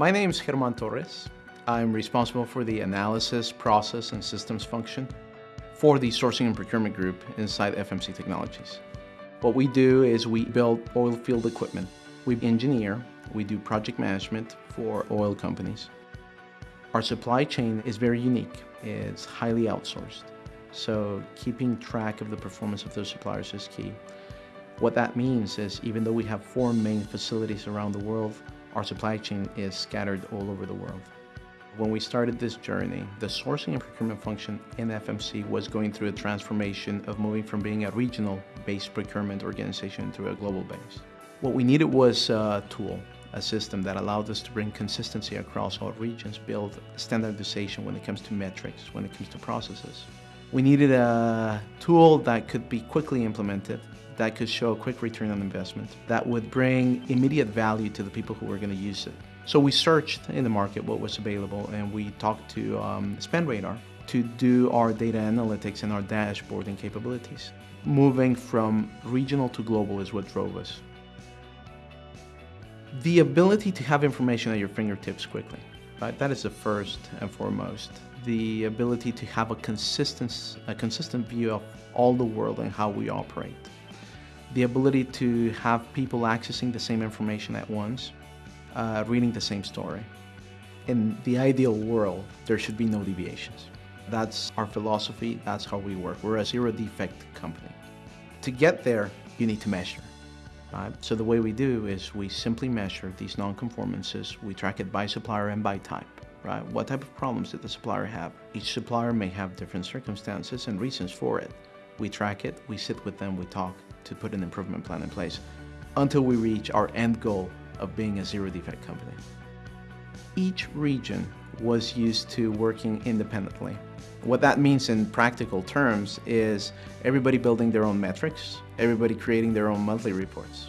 My name is German Torres. I'm responsible for the analysis, process, and systems function for the sourcing and procurement group inside FMC Technologies. What we do is we build oil field equipment. We engineer, we do project management for oil companies. Our supply chain is very unique. It's highly outsourced. So keeping track of the performance of those suppliers is key. What that means is even though we have four main facilities around the world, our supply chain is scattered all over the world. When we started this journey, the sourcing and procurement function in FMC was going through a transformation of moving from being a regional-based procurement organization to a global base. What we needed was a tool, a system that allowed us to bring consistency across all regions, build standardization when it comes to metrics, when it comes to processes. We needed a tool that could be quickly implemented, that could show a quick return on investment, that would bring immediate value to the people who were going to use it. So we searched in the market what was available and we talked to um, SpendRadar to do our data analytics and our dashboarding capabilities. Moving from regional to global is what drove us. The ability to have information at your fingertips quickly, right? That is the first and foremost. The ability to have a consistent, a consistent view of all the world and how we operate. The ability to have people accessing the same information at once, uh, reading the same story. In the ideal world, there should be no deviations. That's our philosophy, that's how we work. We're a zero defect company. To get there, you need to measure. Right? So the way we do is we simply measure these non-conformances. We track it by supplier and by type. Right? What type of problems did the supplier have? Each supplier may have different circumstances and reasons for it. We track it, we sit with them, we talk to put an improvement plan in place until we reach our end goal of being a zero defect company. Each region was used to working independently. What that means in practical terms is everybody building their own metrics, everybody creating their own monthly reports.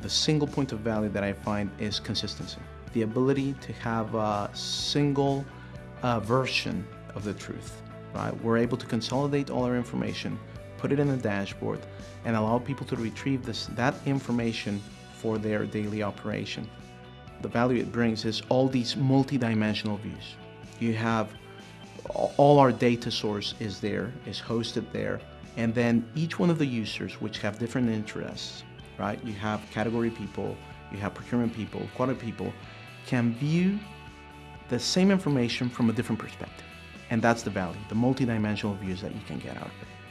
The single point of value that I find is consistency. The ability to have a single uh, version of the truth. Right? We're able to consolidate all our information, put it in a dashboard, and allow people to retrieve this, that information for their daily operation. The value it brings is all these multi-dimensional views. You have all our data source is there, is hosted there, and then each one of the users which have different interests, right? You have category people, you have procurement people, quality people, can view the same information from a different perspective. And that's the value, the multi-dimensional views that you can get out of it.